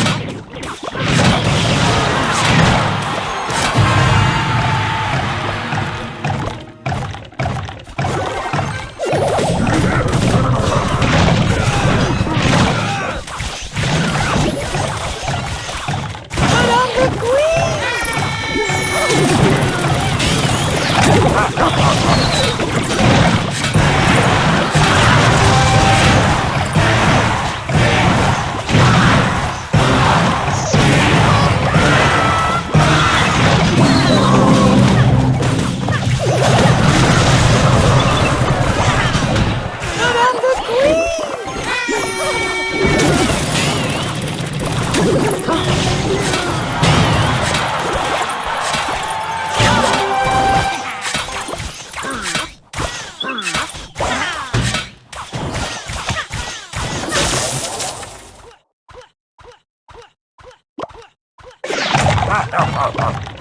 よし! Oh, oh, oh.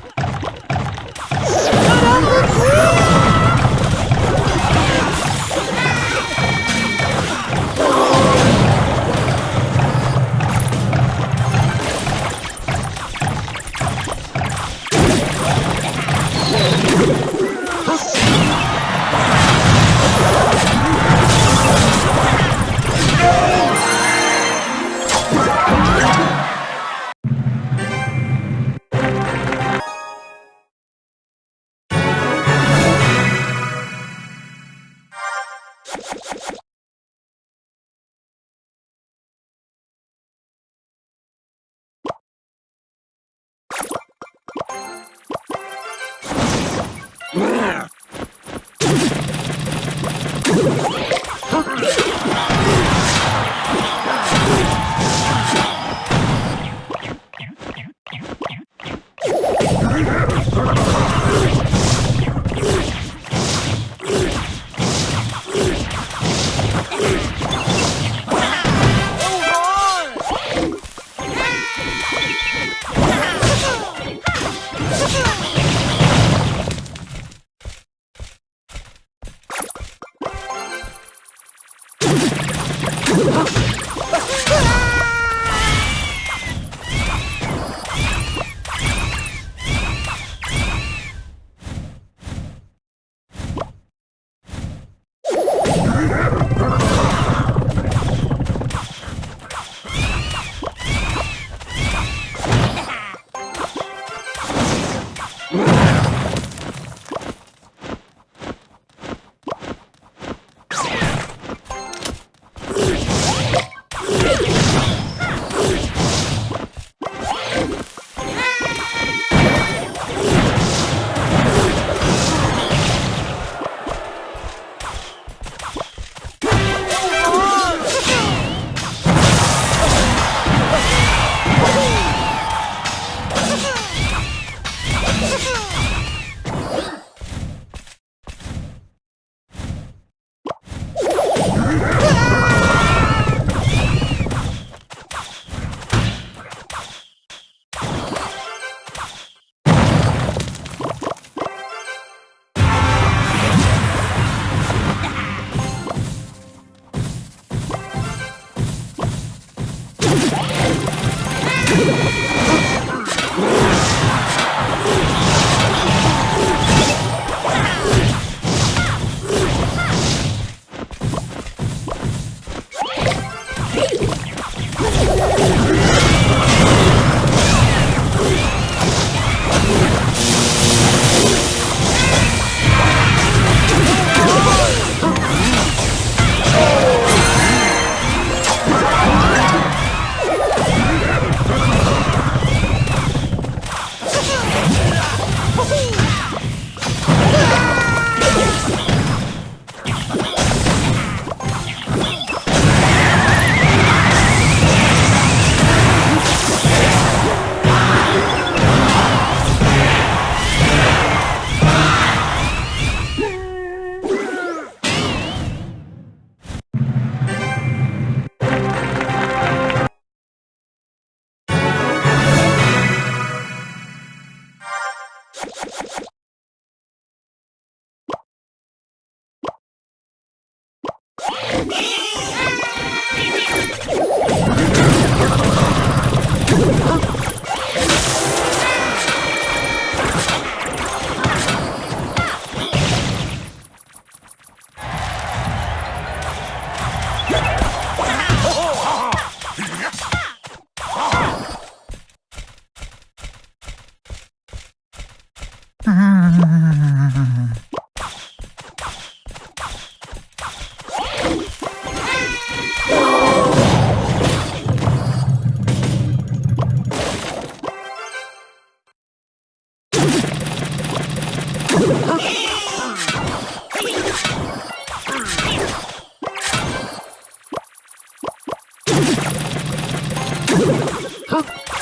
Huh?